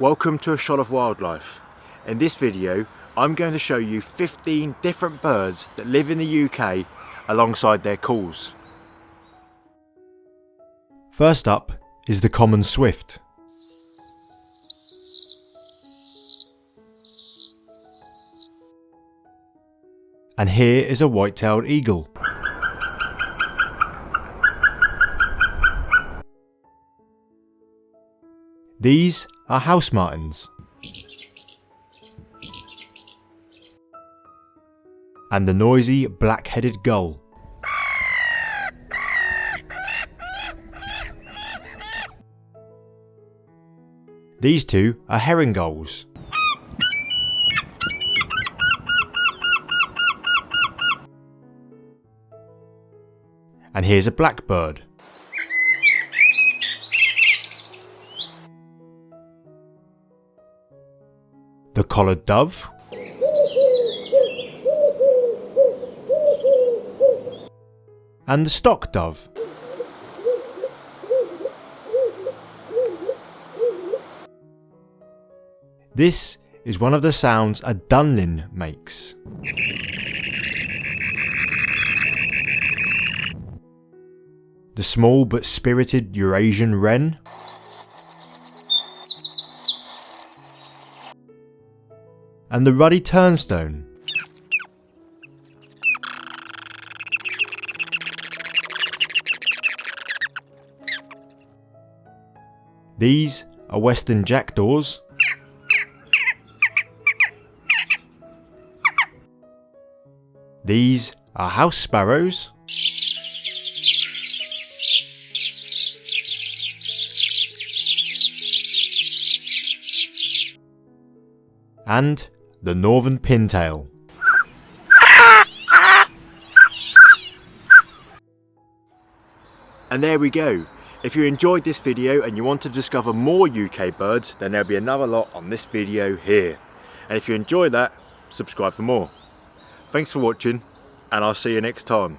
Welcome to a shot of wildlife. In this video I'm going to show you 15 different birds that live in the UK alongside their calls. First up is the common swift. And here is a white-tailed eagle. These are house martins. And the noisy black-headed gull. These two are herring gulls. And here's a blackbird. Collared dove. And the stock dove. This is one of the sounds a dunlin makes. The small but spirited Eurasian wren. And the ruddy turnstone. These are western jackdaws. These are house sparrows. And the northern pintail. And there we go. If you enjoyed this video and you want to discover more UK birds, then there'll be another lot on this video here. And if you enjoy that, subscribe for more. Thanks for watching, and I'll see you next time.